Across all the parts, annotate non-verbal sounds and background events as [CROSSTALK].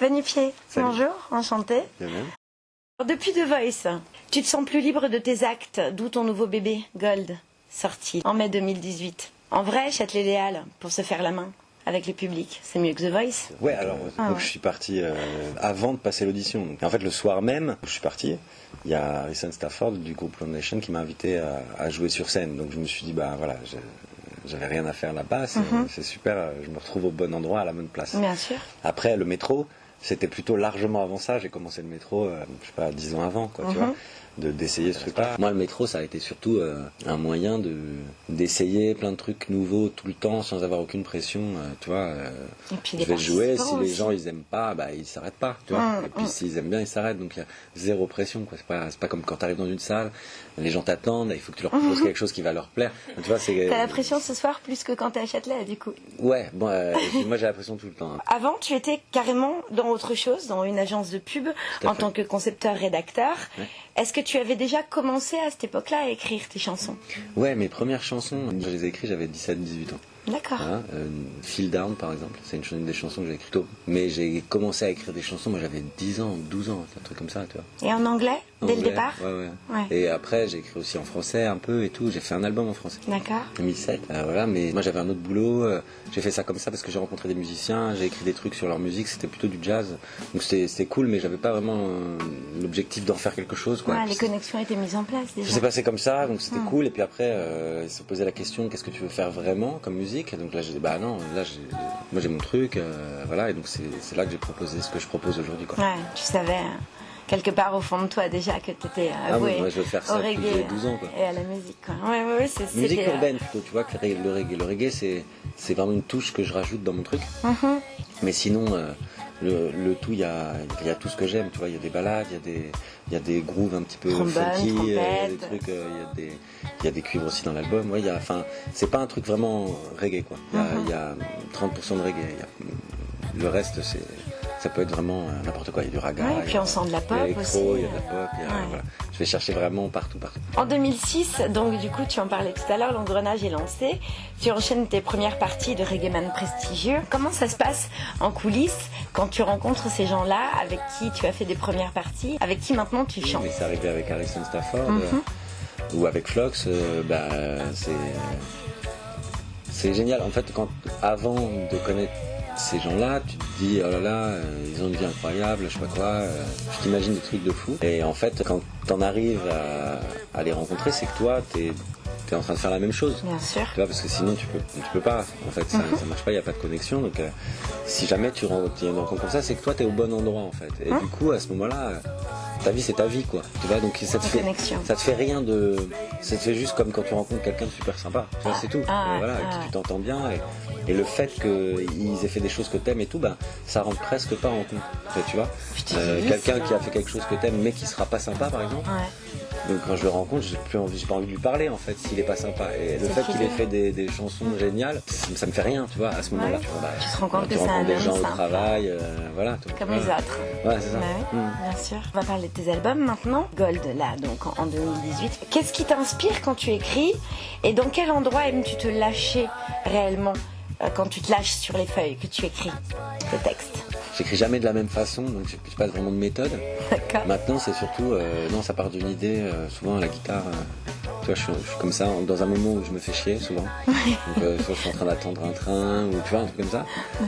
Salut. bonjour, enchanté. De même. Depuis The Voice, tu te sens plus libre de tes actes, d'où ton nouveau bébé, Gold, sorti en mai 2018. En vrai, Châtelet-Léal, pour se faire la main avec le public, c'est mieux que The Voice Ouais, alors Ah donc ouais. je suis parti euh, avant de passer l'audition. En fait, le soir même je suis parti, il y a Harrison Stafford du groupe Lone Nation qui m'a invité à, à jouer sur scène. Donc je me suis dit, bah voilà, je- j'avais rien à faire là-bas, c'est Mhm. c'est super, je me retrouve au bon endroit, à la bonne place. Bien sûr. Après, le métro, c'était plutôt largement avant ça. J'ai commencé le métro, euh, je sais pas, dix ans avant, quoi, tu Mhm. De d'essayer ce truc-là. Moi, le métro, ça a été surtout euh, un moyen de d'essayer plein de trucs nouveaux tout le temps sans avoir aucune pression, euh, tu vois. euh, Et puis je vais jouer, si les gens ils aiment pas, bah ils s'arrêtent pas, tu vois. Mm, Et puis mm. s'ils aiment bien, ils s'arrêtent. Donc il y a zéro pression. C'est pas, c'est pas comme quand tu arrives dans une salle, les gens t'attendent, il faut que tu leur proposes [LAUGHS] quelque chose qui va leur plaire. Tu vois, c'est. T'as la pression ce soir plus que quand t'es à Châtelet, du coup. Ouais, bon, moi j'ai la pression tout le temps. hein. Avant, tu étais carrément dans autre chose, dans une agence de pub, en fait. tant que concepteur-rédacteur. Ouais. Est-ce que tu avais déjà commencé à cette époque-là à écrire tes chansons? Ouais, mes premières chansons, je les ai écrites, j'avais 17-18 ans. D'accord. Voilà, euh, Feel Down par exemple, c'est une, des chansons que j'ai écrites tôt. Mais j'ai commencé à écrire des chansons, moi j'avais 10 ans, 12 ans, un truc comme ça, tu vois. Et en anglais, dès le départ ouais, ouais. Ouais. Et après, j'ai écrit aussi en français un peu et tout. J'ai fait un album en français. D'accord. 2007, euh, voilà, mais moi j'avais un autre boulot, euh, j'ai fait ça comme ça parce que j'ai rencontré des musiciens, j'ai écrit des trucs sur leur musique, c'était plutôt du jazz, donc c'était cool, mais j'avais pas vraiment euh, l'objectif d'en faire quelque chose, quoi. Ouais, les connexions étaient mises en place ça déjà. s'est passé comme ça, donc c'était Hmm. cool, et puis après, euh, ils se posaient la question, qu'est-ce que tu veux faire vraiment comme musique? Et donc là j'ai dit, bah non, là j'ai- moi j'ai mon truc, euh, voilà, et donc c'est là que j'ai proposé ce que je propose aujourd'hui. Ouais, tu savais euh, quelque part au fond de toi déjà que tu étais Ah oui, je veux faire au ça que reggae j'ai 12 ans, quoi. et à la musique. Quoi. Ouais, ouais, ouais, c'est Musique euh, urbaine plutôt, tu vois, que le reggae, le reggae, c'est c'est vraiment une touche que je rajoute dans mon truc. mhm. Mais sinon, euh, le, le tout, il y a, il y a tout ce que j'aime, tu vois. Il y a des balades, il y a des, il y a des grooves un petit peu Trombone, funky, euh, il y a des trucs, euh, il y a des, il y a des cuivres aussi dans l'album. Ouais, enfin, c'est pas un truc vraiment reggae, quoi. Il y a, Mhm. il y a 30% de reggae. le reste, c'est, ça peut être vraiment euh, n'importe quoi. Il y a du raga. Ouais, et il puis on sent de la il pop l'électro, aussi, Il y a de la pop, il y a- ouais. voilà. Je vais chercher vraiment partout, partout. En 2006, donc du coup tu en parlais tout à l'heure, l'engrenage est lancé. Tu enchaînes tes premières parties de reggaeman prestigieux. Comment ça se passe en coulisses quand tu rencontres ces gens-là avec qui tu as fait des premières parties, avec qui maintenant tu chantes Mais c'est arrivé avec Harrison Stafford Mhm. euh, ou avec Flox, euh, bah, c'est c'est génial. En fait, quand avant de connaître ces gens-là, tu te dis oh là là, euh, ils ont une vie incroyable, je sais pas quoi. euh, tu t'imagines des trucs de fou. Et en fait, quand t'en arrives à, à les rencontrer, c'est que toi, t'es es en train de faire la même chose. Bien sûr. Tu vois, parce que sinon tu peux, tu peux pas. En fait, ça, ça marche pas, il n'y a pas de connexion. Donc, euh, si jamais tu as une rencontre comme ça, c'est que toi, tu es au bon endroit, en fait. Et Mhm. du coup, à ce moment-là, ta vie, c'est ta vie, quoi. Tu vois, donc ça te fait, connexion. ça te fait rien de, ça te fait juste comme quand tu rencontres quelqu'un de super sympa. Tu vois, c'est tout. Ah, Et voilà, ah. tu t'entends bien. Et, et le fait qu'ils aient fait des choses que t'aimes et tout, ben, ça rentre presque pas en compte. Tu vois, Euh, quelqu'un qui a fait quelque chose que t'aimes mais qui sera pas sympa, par exemple. Ouais. Donc quand je le rencontre, j'ai plus envie, j'ai pas envie de lui parler en fait s'il est pas sympa. Et le fait qu'il ait fait des, des chansons géniales, ça, ça me fait rien, tu vois, à ce moment-là. Ouais. Tu, vois, bah, Tu te rends compte que c'est un rencontres des gens au travail, euh, voilà. tu- Comme les autres. Ouais, c'est ça. Bah Mm. bien sûr. On va parler de tes albums maintenant. Gold, là, donc en en 2018. Qu'est-ce qui t'inspire quand tu écris Et dans quel endroit aimes-tu te lâcher réellement euh, quand tu te lâches sur les feuilles que tu écris le texte? J'écris jamais de la même façon, donc j'ai j'ai pas vraiment de méthode. Maintenant, c'est surtout, euh, non, ça part d'une idée, euh, souvent à la guitare. Je suis, je suis comme ça dans un moment où je me fais chier souvent. Donc, euh, soit je suis en train d'attendre un train ou tu vois un truc comme ça.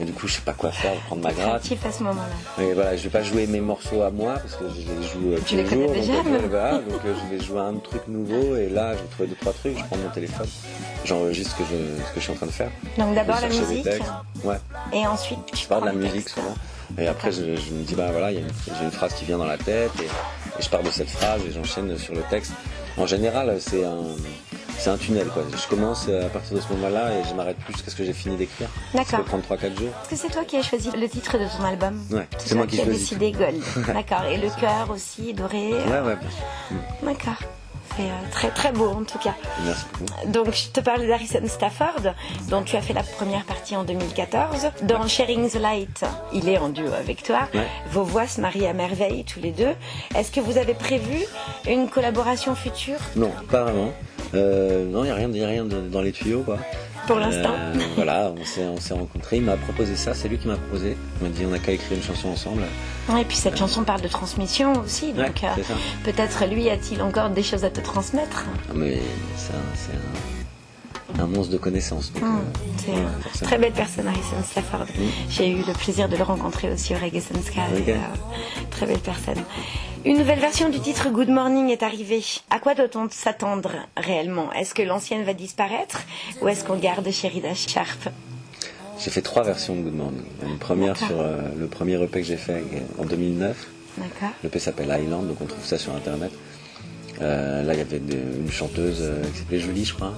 Et du coup, je sais pas quoi faire, prendre ma gratte. À ce moment-là. Mais voilà, je vais pas jouer mes morceaux à moi parce que je les joue euh, tous les jours. déjà, donc, euh, mais- voilà, donc euh, je vais jouer un truc nouveau et là, je vais trouver deux trois trucs. Je prends mon téléphone, j'enregistre ce que je ce que je suis en train de faire. Donc d'abord Je la vais musique. Ouais, et ensuite tu je parle de la musique souvent. Et après, je, je me dis bah voilà, j'ai une phrase qui vient dans la tête et, et je pars de cette phrase et j'enchaîne sur le texte. En général, c'est un c'est un tunnel quoi. Je commence à partir de ce moment-là et je m'arrête plus jusqu'à ce que j'ai fini d'écrire. Ça D'accord. peut prendre 3-4 jours. Est-ce que c'est toi qui as choisi le titre de ton album Ouais, C'est moi qui as choisis. décidé Gold. [LAUGHS] D'accord. Et le cœur aussi, doré. Ouais, ouais. D'accord. C'est euh, très très beau en tout cas. Merci beaucoup. Donc je te parlais d'Harrison Stafford, dont tu as fait la première partie en 2014. Dans Sharing the Light, il est en duo avec toi. Ouais. Vos voix se marient à merveille tous les deux. Est-ce que vous avez prévu une collaboration future? Non, pas vraiment. Euh, non, il n'y a rien, y a rien de- dans les tuyaux, quoi. Pour l'instant. Euh, voilà, on s'est, on s'est rencontrés. Il m'a proposé ça, c'est lui qui m'a proposé. Il m'a dit on a qu'à écrire une chanson ensemble. Et puis cette chanson parle de transmission aussi, donc Ouais, euh, ça. peut-être lui a-t-il encore des choses à te transmettre. Ah, mais un, c'est un, un monstre de connaissances. donc, Hum, euh, c'est ouais, une forcément. très belle personne, Harrison Stafford. J'ai eu le plaisir de le rencontrer aussi au Reggae Sky. Euh, très belle personne. Une nouvelle version du titre Good Morning est arrivée. À quoi doit-on s'attendre réellement? Est-ce que l'ancienne va disparaître ou est-ce qu'on garde Sherida Sharp? J'ai fait trois versions de Good Morning. Une première sur euh, le premier EP que j'ai fait en 2009. D'accord. L'EP s'appelle Island, donc on trouve ça sur internet. Euh, là, il y avait de- une chanteuse euh, qui s'appelait Julie, je crois,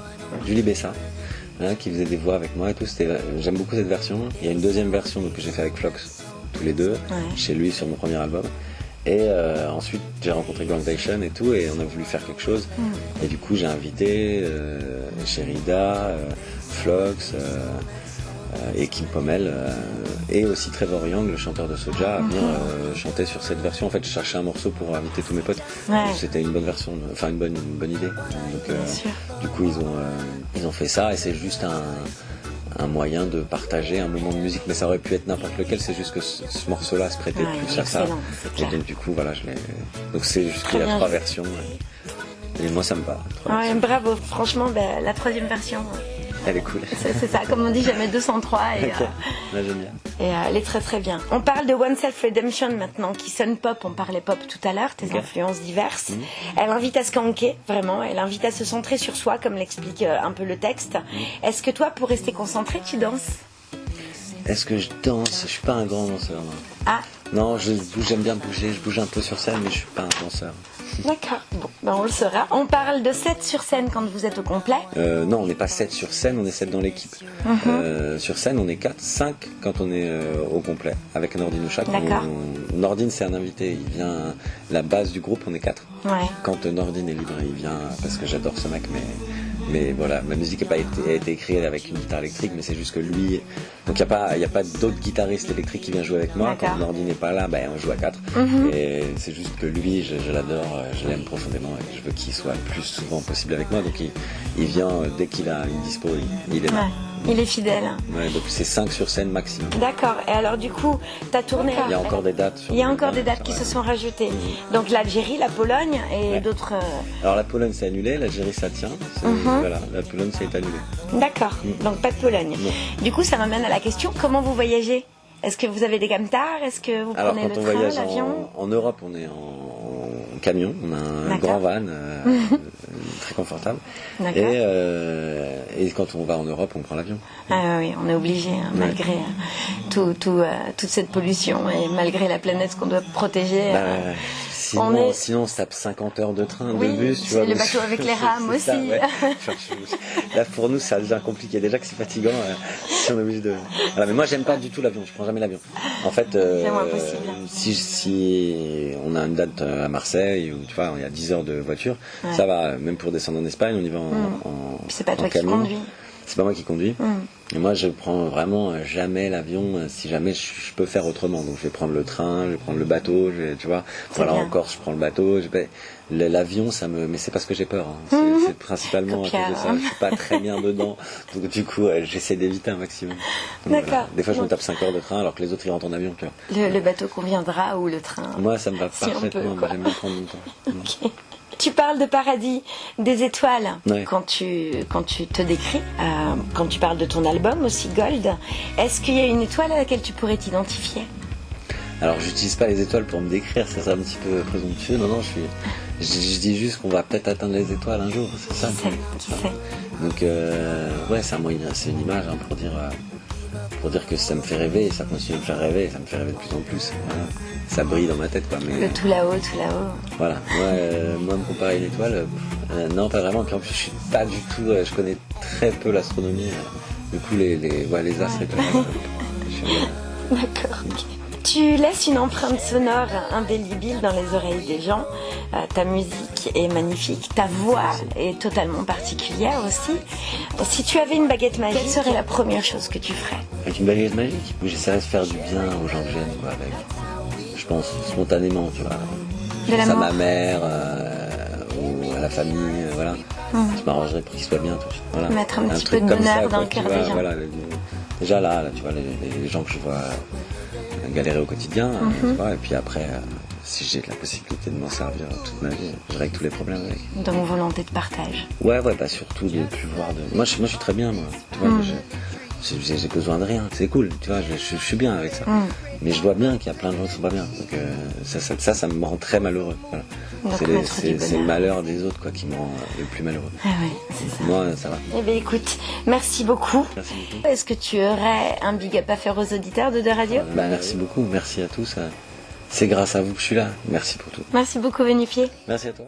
Julie Bessa, hein, qui faisait des voix avec moi et tout. C'était, j'aime beaucoup cette version. Il y a une deuxième version donc, que j'ai fait avec Flox, tous les deux, chez lui sur mon premier album. Et euh, ensuite, j'ai rencontré Groundation et tout, et on a voulu faire quelque chose. Et du coup, j'ai invité euh, Sherida, euh, Flox. Euh, et Kim Pommel euh, et aussi Trevor Young, le chanteur de Soja, à venir euh, chanter sur cette version. En fait, je cherchais un morceau pour inviter tous mes potes. Ouais. C'était une bonne version, enfin une bonne, une bonne idée. Donc, euh, du coup, ils ont, euh, ils ont fait ça et c'est juste un, un moyen de partager un moment de musique. Mais ça aurait pu être n'importe lequel. C'est juste que ce, ce morceau-là se prêtait Ouais, plus à ça. Et donc, du coup, voilà, je l'ai. Donc c'est juste qu'il y a trois versions. Et, et moi, ça me va. versions. bravo. Franchement, ben, la troisième version, Elle est cool. [LAUGHS] c'est ça. Comme on dit, jamais 203 et, euh, j'aime bien. et euh, elle est très très bien. On parle de One Self Redemption maintenant, qui sonne pop. On parlait pop tout à l'heure, tes Ok. influences diverses. Elle invite à se canquer, vraiment. Elle invite à se centrer sur soi, comme l'explique euh, un peu le texte. Est-ce que toi, pour rester concentré, tu danses? Est-ce que je danse? Je suis pas un grand danseur. non. Ah, Non, j'aime bien bouger, je bouge un peu sur scène, mais je suis pas un danseur. D'accord. Bon, ben on le saura. On parle de 7 sur scène quand vous êtes au complet. Euh, non, on n'est pas 7 sur scène, on est 7 dans l'équipe. Mhm. Euh, sur scène, on est 4, 5 quand on est euh, au complet, avec Nordine. D'accord. On- Nordine, c'est un invité, il vient, la base du groupe, on est 4. Ouais. Quand Nordine est libre, il vient parce que j'adore ce mec, mais, mais voilà, ma musique n'a pas été, a été écrite avec une guitare électrique, mais c'est juste que lui, donc il n'y a pas, y a pas d'autres guitaristes électriques qui viennent jouer avec moi. Quand Nordine n'est pas là, ben, on joue à 4. Mhm. Et c'est juste que lui, je, je l'adore, je l'aime profondément et je veux qu'il soit le plus souvent possible avec moi. Donc il, il vient dès qu'il a une dispo, il, il est là. Ouais. Il est fidèle. Ouais, donc c'est 5 sur scène maximum. D'accord. Et alors, du coup, t'as tourné. Il y a encore des dates. sur Il y a encore des dates qui se sont rajoutées. Donc l'Algérie, la Pologne et Ouais. d'autres. euh, Alors la Pologne c'est annulé, l'Algérie ça tient. Mhm. Voilà, la Pologne c'est annulé. D'accord. Donc pas de Pologne. Non. Du coup, ça m'amène à la question comment vous voyagez? Est-ce que vous avez des camtars Est-ce que vous Alors prenez quand le on train, voyage l'avion? en, en Europe, on est en, en camion, on a un grand van euh, [LAUGHS] très confortable. Et, euh, et quand on va en Europe, on prend l'avion. Ah oui, on est obligé, hein, malgré euh, tout, tout, euh, toute cette pollution et malgré la planète qu'on doit protéger. Bah, euh, sinon, on est- sinon, on tape 50 heures de train, Oui, de bus, tu vois. le bateau avec les rames c'est ça, aussi. ouais. Là, pour nous, ça devient compliqué. Déjà que c'est fatigant, euh, si on est obligé de. Voilà, mais moi, j'aime pas du tout l'avion. Je prends jamais l'avion. En fait, euh, si, si on a une date euh, à Marseille, ou tu vois, il y a 10 heures de voiture, Ouais. ça va. Même pour descendre en Espagne, on y va en. Mm. en- c'est pas en toi qui camion. conduis. C'est pas moi qui conduis. Mm. Et moi, je prends vraiment jamais l'avion euh, si jamais je, je peux faire autrement. Donc, je vais prendre le train, je vais prendre le bateau, je vais, tu vois. Voilà, bien. encore, je prends le bateau. Je vais... le- L'avion, ça me, mais c'est parce que j'ai peur. hein. C'est Mhm. c'est principalement à cause de ça. Je suis pas très bien dedans. Donc, du coup, euh, j'essaie d'éviter un maximum. D'accord. voilà. Des fois, je me tape 5 heures de train alors que les autres ils rentrent en avion, tu vois. Le, le bateau conviendra ou le train Moi, ça me va Si parfaitement. J'aime bien prendre mon temps. [LAUGHS] Ok. Tu parles de paradis, des étoiles Ouais. quand tu quand tu te décris, euh, quand tu parles de ton album aussi Gold. Est-ce qu'il y a une étoile à laquelle tu pourrais t'identifier? Alors, j'utilise pas les étoiles pour me décrire, ça c'est un petit peu présomptueux. Non, non, je suis. Je, je dis juste qu'on va peut-être atteindre les étoiles un jour, c'est ça. Qui sait Qui sait Donc euh, ouais, c'est un moyen, c'est une image hein, pour dire euh, pour dire que ça me fait rêver, et ça continue de me faire rêver, ça me fait rêver de plus en plus. Voilà. Ça brille dans ma tête quoi. Mais Le tout là-haut, tout là-haut. voilà, moi, euh, moi me comparer à une étoile, euh, euh, non pas vraiment. Puis en plus je suis pas du tout, euh, je connais très peu l'astronomie. du coup les les, ouais, les astres et tout. je suis, euh, D'accord. ok. Tu laisses une empreinte sonore indélébile dans les oreilles des gens. Euh, ta musique est magnifique, ta voix est totalement particulière aussi. Si tu avais une baguette magique, quelle serait la première chose que tu ferais? Avec une baguette magique, j'essaierais de faire du bien aux gens que j'aime, quoi, avec. Je pense spontanément, tu vois. De Je pense à ma mère, euh, ou à la famille, euh, voilà. je m'arrangerais pour qu'ils soient bien. Tout. Voilà. Mettre un petit peu de bonheur dans quoi, le cœur des gens. Voilà, déjà là, là, tu vois, les, les gens que je vois galérer au quotidien, Mhm. tu vois, et puis après, euh, si j'ai la possibilité de m'en servir toute ma vie, je règle tous les problèmes avec. Donc volonté de partage. Ouais, ouais, bah surtout de plus voir de. Moi, je, moi, je suis très bien, moi. Tu vois, Mm. J'ai besoin de rien. C'est cool, tu vois, je, je- je suis bien avec ça. Mm. Mais je vois bien qu'il y a plein de gens qui sont pas bien. Donc euh, ça, ça, ça, ça me rend très malheureux. Voilà. C'est le malheur des autres quoi qui me rend euh, le plus malheureux. Ah ouais, c'est ça. Moi, ça va. Eh bien écoute, merci beaucoup. Merci beaucoup. Est-ce que tu aurais un big up à faire aux auditeurs de Deux Radio Bah, merci beaucoup, merci à tous. euh, C'est grâce à vous que je suis là. Merci pour tout. Merci beaucoup Benifier. Merci à toi.